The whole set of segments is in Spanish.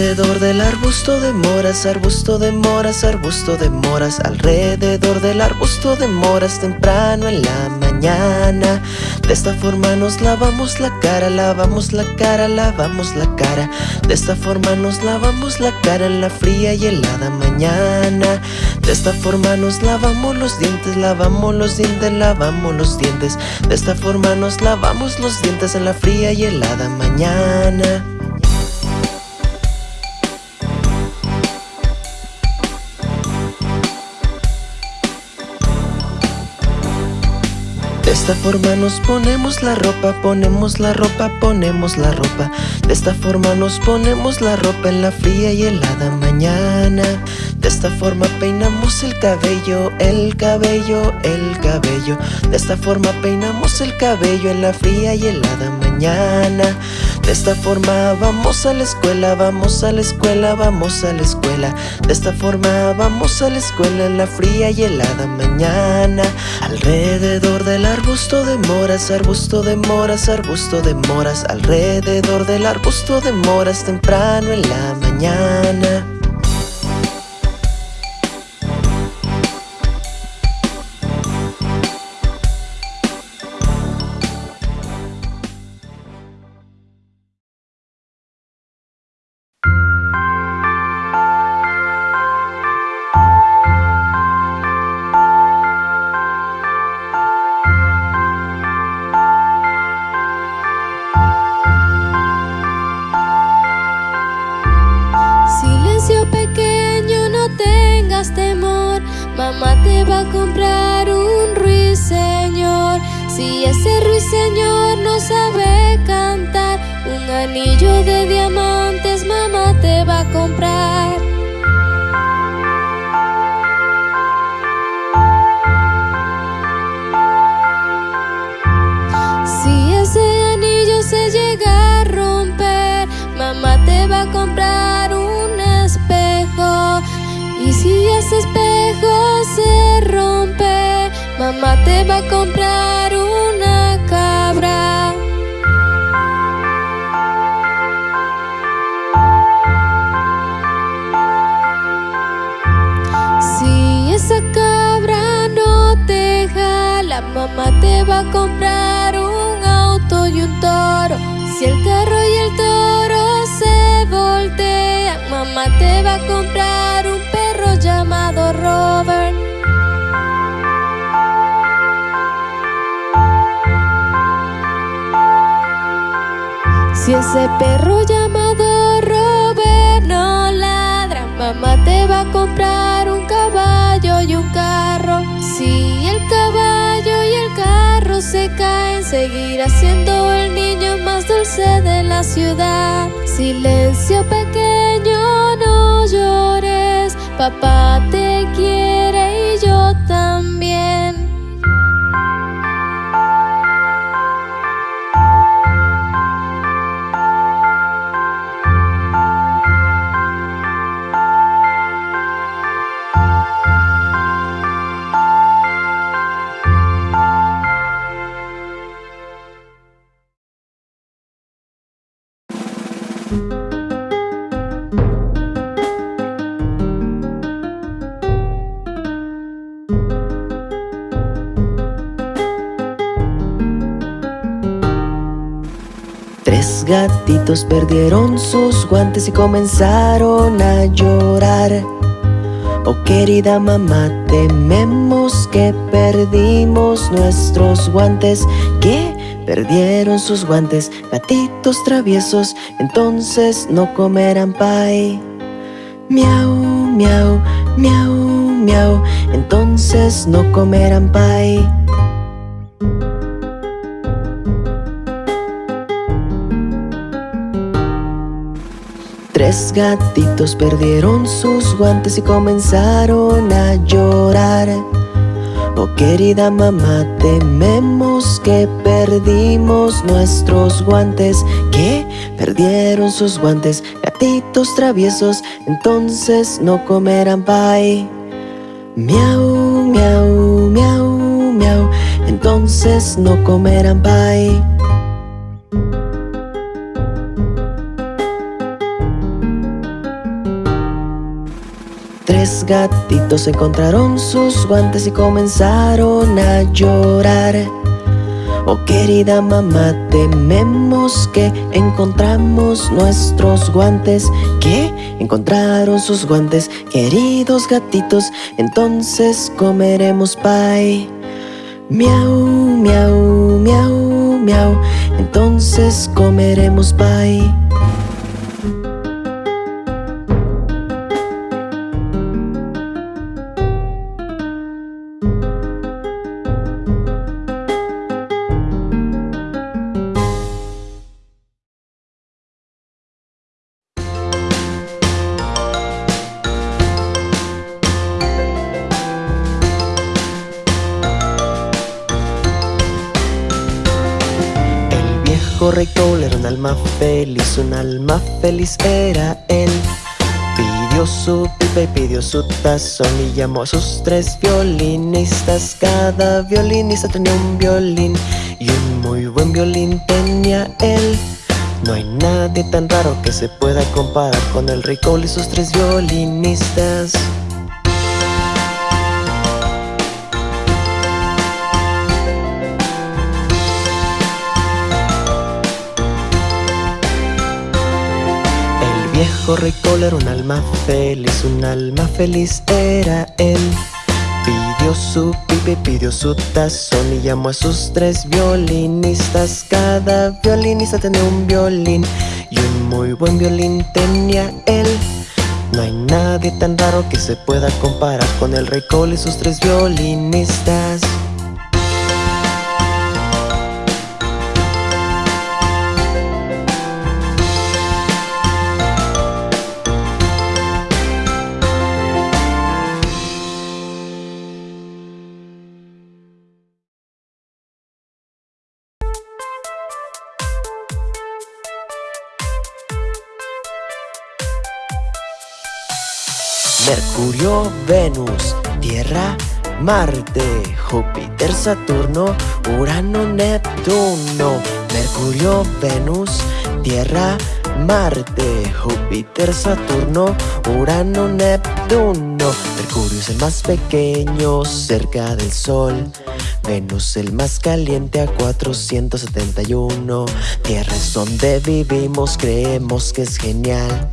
Alrededor del arbusto de moras, arbusto de moras, arbusto de moras Alrededor del arbusto de moras temprano en la mañana. De esta forma nos lavamos la cara, lavamos la cara, lavamos la cara. De esta forma nos lavamos la cara en la fría y helada mañana. De esta forma nos lavamos los dientes, lavamos los dientes, lavamos los dientes. De esta forma nos lavamos los dientes en la fría y helada mañana esta forma nos ponemos la ropa, ponemos la ropa, ponemos la ropa. De esta forma nos ponemos la ropa en la fría y helada mañana. De esta forma peinamos el cabello, el cabello, el cabello. De esta forma peinamos el cabello en la fría y helada mañana De esta forma vamos a la escuela, vamos a la escuela, vamos a la escuela. De esta forma vamos a la escuela en la fría y helada mañana. Alrededor de la arbusto de moras, arbusto de moras, arbusto de moras. Alrededor del arbusto de moras temprano en la mañana anillo de diamantes mamá te va a comprar. Si ese anillo se llega a romper, mamá te va a comprar un espejo. Y si ese espejo se rompe, mamá te va a comprar mamá te va a comprar un auto y un toro. Si el carro y el toro se voltean, mamá te va a comprar un perro llamado Robert. Si ese perro llamado Robert no ladra, mamá te va a comprar carro se caen, seguirá siendo el niño más dulce de la ciudad. Silencio pequeño, no llores, papá te quiere gatitos perdieron sus guantes y comenzaron a llorar Oh querida mamá, tememos que perdimos nuestros guantes ¿Qué? Perdieron sus guantes, gatitos traviesos Entonces no comerán pie Miau, miau, miau, miau Entonces no comerán pie Tres gatitos perdieron sus guantes y comenzaron a llorar Oh querida mamá, tememos que perdimos nuestros guantes ¿Qué? Perdieron sus guantes, gatitos traviesos Entonces no comerán pie Miau, miau, miau, miau Entonces no comerán pie tres gatitos encontraron sus guantes y comenzaron a llorar. Oh querida mamá, tememos que encontramos nuestros guantes ¿Qué? Encontraron sus guantes, queridos gatitos Entonces comeremos pie Miau, miau, miau, miau Entonces comeremos pie un alma feliz era él. Pidió su pipa y pidió su tazón y llamó a sus tres violinistas. Cada violinista tenía un violín y un muy buen violín tenía él. No hay nadie tan raro que se pueda comparar con el rey y sus tres violinistas viejo rey era un alma feliz, un alma feliz era él. Pidió su pipe, pidió su tazón y llamó a sus tres violinistas. Cada violinista tenía un violín y un muy buen violín tenía él. No hay nadie tan raro que se pueda comparar con el rey Cole y sus tres violinistas Venus, Tierra, Marte, Júpiter, Saturno, Urano, Neptuno Mercurio, Venus, Tierra, Marte, Júpiter, Saturno, Urano, Neptuno. Mercurio es el más pequeño cerca del Sol. Venus el más caliente a 471 Tierra es donde vivimos, creemos que es genial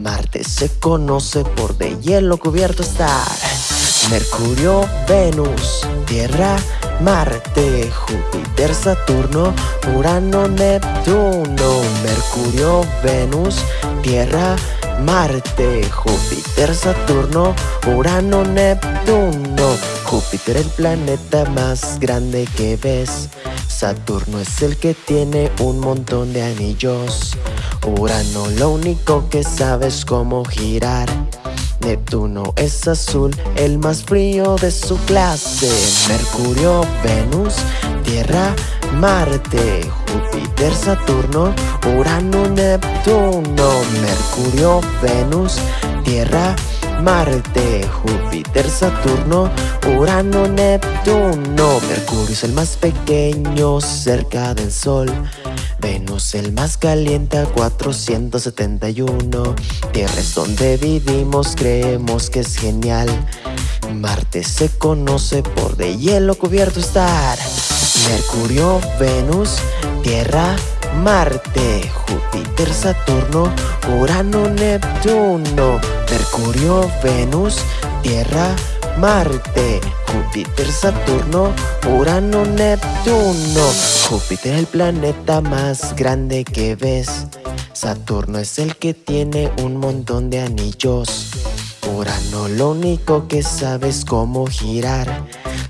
Marte se conoce por de hielo cubierto estar. Mercurio, Venus, Tierra, Marte, Júpiter, Saturno, Urano, Neptuno. Mercurio, Venus, Tierra, Marte, Júpiter, Saturno, Urano, Neptuno. Júpiter el planeta más grande que ves. Saturno es el que tiene un montón de anillos Urano lo único que sabe es cómo girar. Neptuno es azul, el más frío de su clase. Mercurio, Venus, Tierra, Marte, Júpiter, Saturno, Urano, Neptuno. Mercurio, Venus, Tierra, Marte, Júpiter, Saturno, Urano, Neptuno. Mercurio es el más pequeño cerca del Sol Venus el más caliente a 471 Tierra es donde vivimos, creemos que es genial. Marte se conoce por de hielo cubierto estar. Mercurio, Venus, Tierra, Marte, Júpiter, Saturno, Urano, Neptuno. Mercurio, Venus, Tierra, Marte, Júpiter, Saturno, Urano, Neptuno. Júpiter es el planeta más grande que ves. Saturno es el que tiene un montón de anillos. Urano lo único que sabe es cómo girar.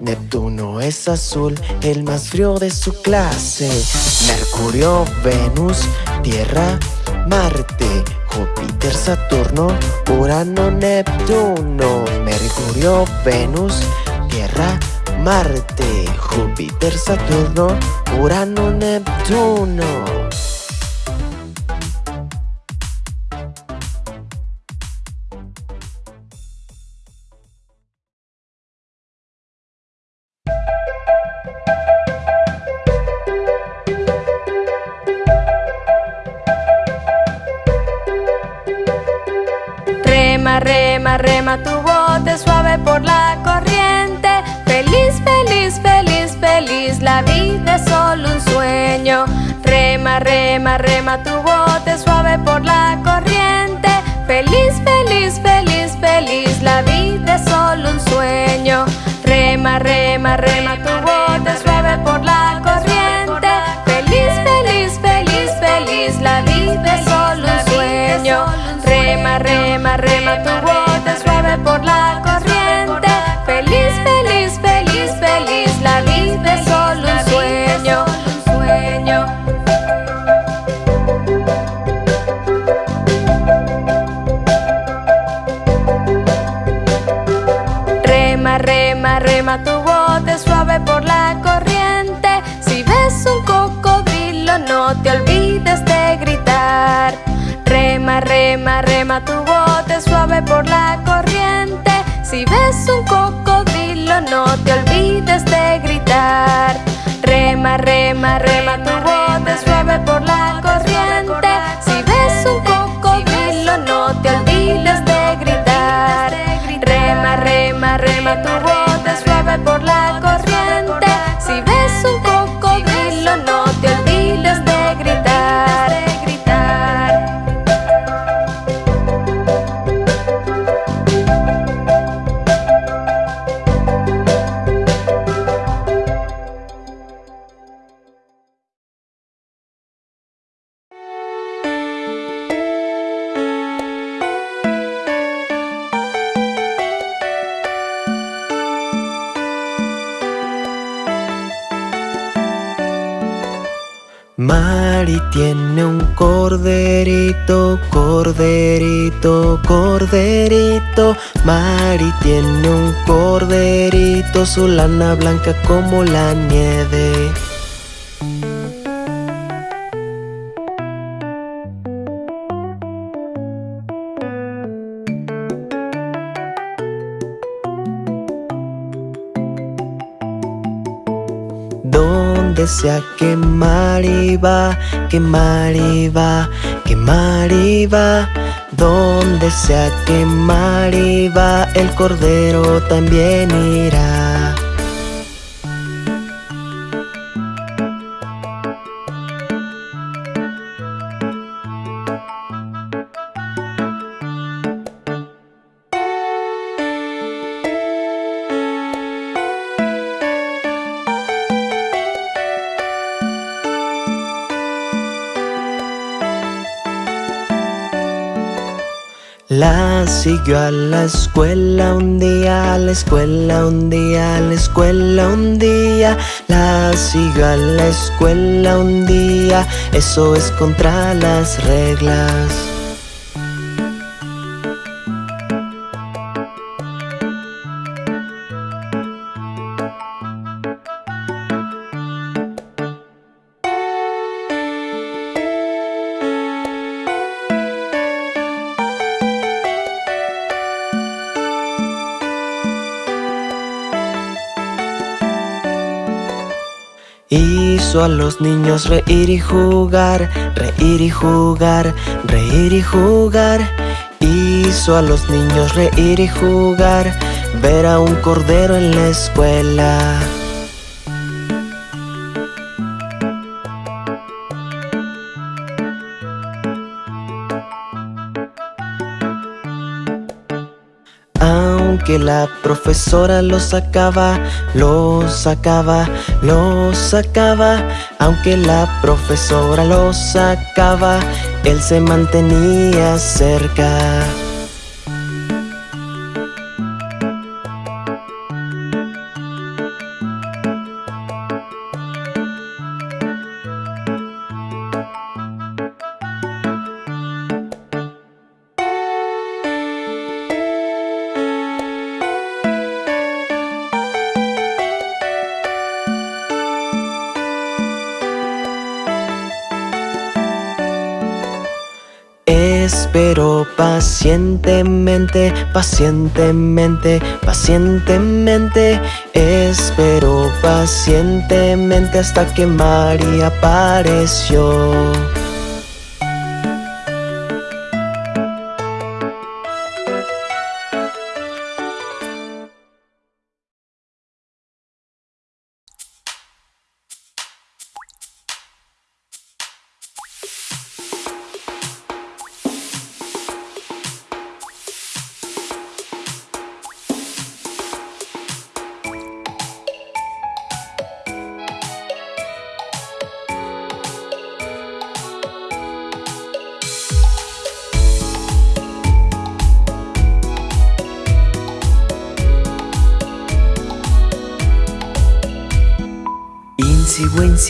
Neptuno es azul, el más frío de su clase. Mercurio, Venus, Tierra, Marte, Júpiter, Saturno, Urano, Neptuno. Mercurio, Venus, Tierra, Marte, Júpiter, Saturno, Urano, Neptuno rema, rema tu bote suave por la corriente. Feliz, feliz, feliz, feliz, la vida es solo un sueño. Rema, rema, rema tu bote suave por la corriente. Feliz, feliz, feliz, feliz, la vida es solo un sueño. Rema, rema, rema tu bote Rema, rema, rema tu bote suave por la corriente. Si ves un cocodrilo, no te olvides de gritar. Rema, rema, rema tu bote suave por la corriente. Mari tiene un corderito, corderito, corderito. Mari tiene un corderito, su lana blanca como la nieve. Donde sea que Mari va, que Mari va, que Mari va. Donde sea que Mari va, el cordero también irá. Siguió a la escuela un día, a la escuela un día, a la escuela un día. La siguió a la escuela un día, eso es contra las reglas. Hizo a los niños reír y jugar, reír y jugar, reír y jugar. Hizo a los niños reír y jugar, ver a un cordero en la escuela. Aunque la profesora lo sacaba, lo sacaba, lo sacaba. Aunque la profesora lo sacaba, él se mantenía cerca. Pacientemente, pacientemente, pacientemente. Espero pacientemente hasta que María apareció.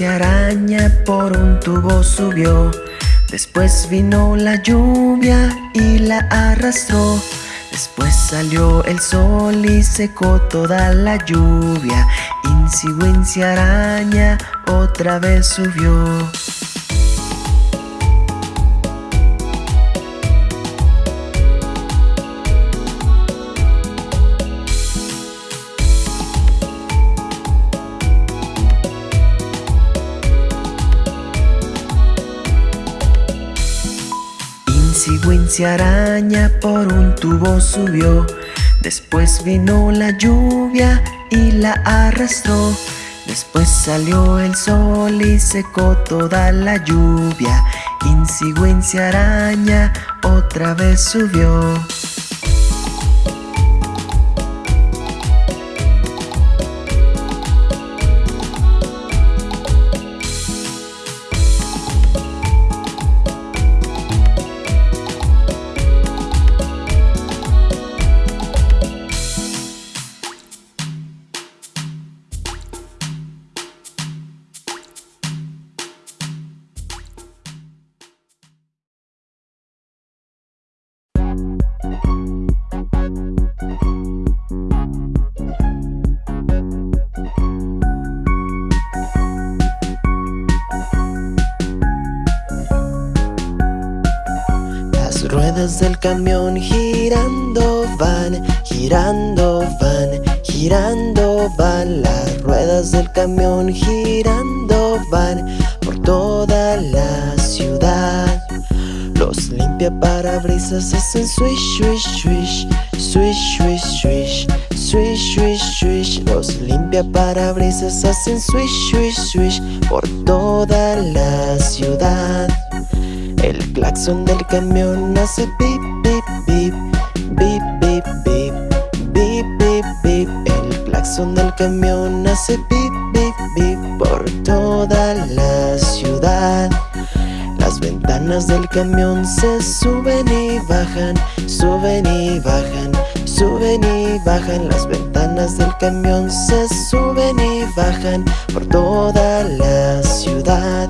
Araña por un tubo subió. Después vino la lluvia y la arrastró. Después salió el sol y secó toda la lluvia. Insi araña otra vez subió Wincy araña por un tubo subió. Después vino la lluvia y la arrastró. Después salió el sol y secó toda la lluvia. Insi araña otra vez subió ruedas del camión girando van, girando van, girando van. Las ruedas del camión girando van por toda la ciudad. Los limpia parabrisas hacen swish, swish, swish, swish, swish, swish Swish, swish, swish. Los limpia parabrisas hacen swish, swish, swish Por toda la ciudad el claxon del camión hace pip, pip, pip Bip, bip, bip Bip, bip, bip. El claxon del camión hace pip, pip, pip Por toda la ciudad. Las ventanas del camión se suben y bajan Suben y bajan Suben y bajan. Las ventanas del camión se suben y bajan Por toda la ciudad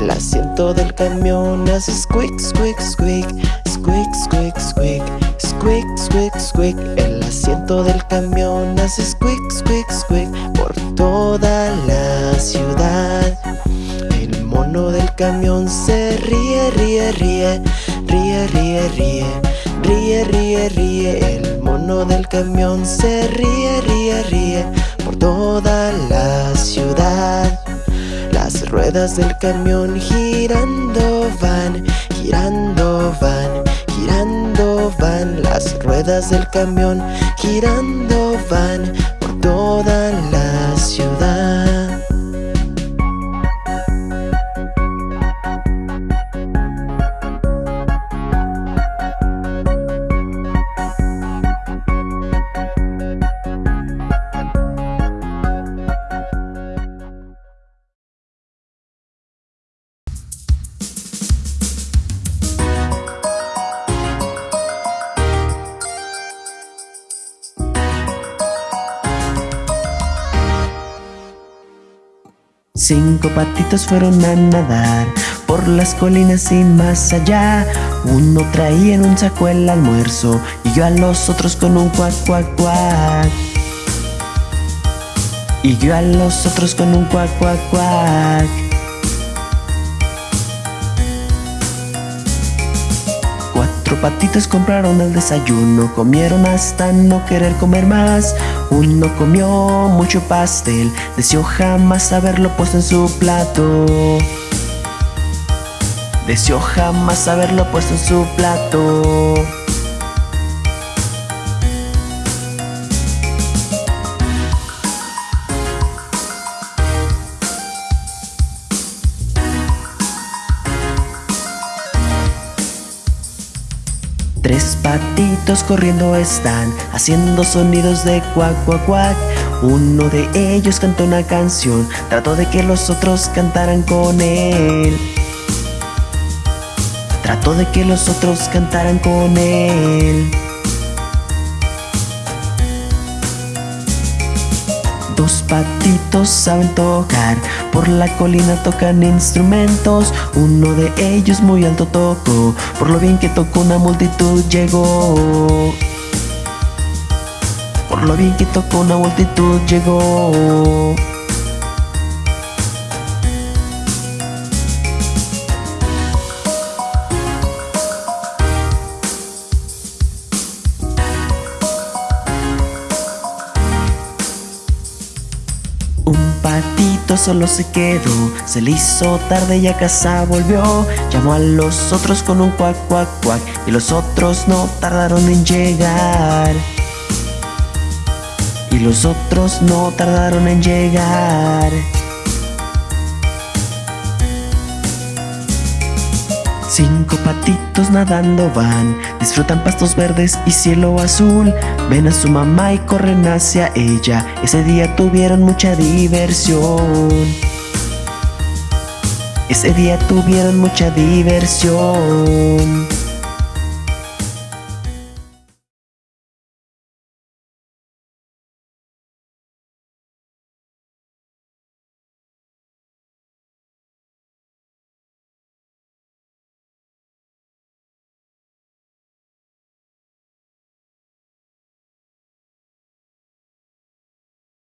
el asiento del camión hace squeak, squeak, squeak Squeak, squeak, squeak Squeak, squeak, squeak El asiento del camión hace squeak, squeak, squeak Por toda la ciudad. El mono del camión se ríe, ríe, ríe Ríe, ríe, ríe Ríe, ríe, ríe. El mono del camión se ríe, ríe, ríe Por toda la ciudad ruedas del camión girando van, girando van, girando van. Las ruedas del camión girando van por toda la Cinco patitos fueron a nadar por las colinas y más allá. Uno traía en un saco el almuerzo y yo a los otros con un cuac cuac cuac. Y yo a los otros con un cuac cuac cuac. Cuatro patitos compraron el desayuno Comieron hasta no querer comer más Uno comió mucho pastel Deseó jamás haberlo puesto en su plato. Deseó jamás haberlo puesto en su plato corriendo están Haciendo sonidos de cuac cuac cuac. Uno de ellos cantó una canción Trató de que los otros cantaran con él. Trató de que los otros cantaran con él Dos patitos saben tocar, por la colina tocan instrumentos. Uno de ellos muy alto tocó, por lo bien que tocó una multitud llegó. Por lo bien que tocó una multitud llegó. Solo se quedó, se le hizo tarde y a casa volvió. Llamó a los otros con un cuac, cuac, cuac, y los otros no tardaron en llegar. Y los otros no tardaron en llegar. Cinco patitos nadando van, disfrutan pastos verdes y cielo azul. Ven a su mamá y corren hacia ella. Ese día tuvieron mucha diversión. Ese día tuvieron mucha diversión.